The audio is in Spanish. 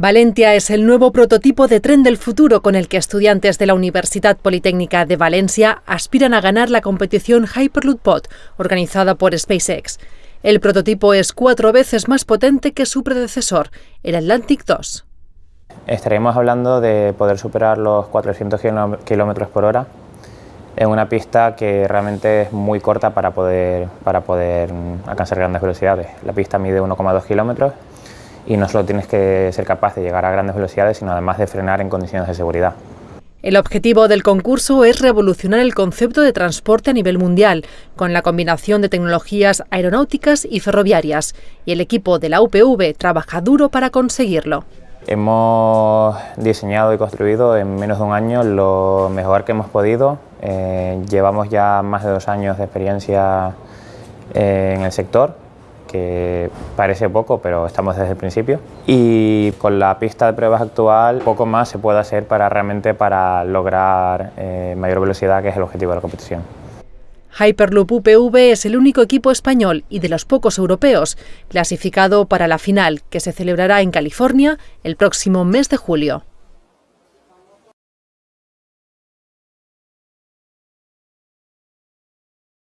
Valentia es el nuevo prototipo de tren del futuro con el que estudiantes de la Universidad Politécnica de Valencia aspiran a ganar la competición Hyperloop Pod, organizada por SpaceX. El prototipo es cuatro veces más potente que su predecesor, el Atlantic 2. Estaremos hablando de poder superar los 400 km por hora en una pista que realmente es muy corta para poder, para poder alcanzar grandes velocidades. La pista mide 1,2 kilómetros y no solo tienes que ser capaz de llegar a grandes velocidades, sino además de frenar en condiciones de seguridad. El objetivo del concurso es revolucionar el concepto de transporte a nivel mundial, con la combinación de tecnologías aeronáuticas y ferroviarias, y el equipo de la UPV trabaja duro para conseguirlo. Hemos diseñado y construido en menos de un año lo mejor que hemos podido. Eh, llevamos ya más de dos años de experiencia eh, en el sector que parece poco, pero estamos desde el principio. Y con la pista de pruebas actual, poco más se puede hacer para realmente para lograr eh, mayor velocidad, que es el objetivo de la competición. Hyperloop UPV es el único equipo español y de los pocos europeos clasificado para la final, que se celebrará en California el próximo mes de julio.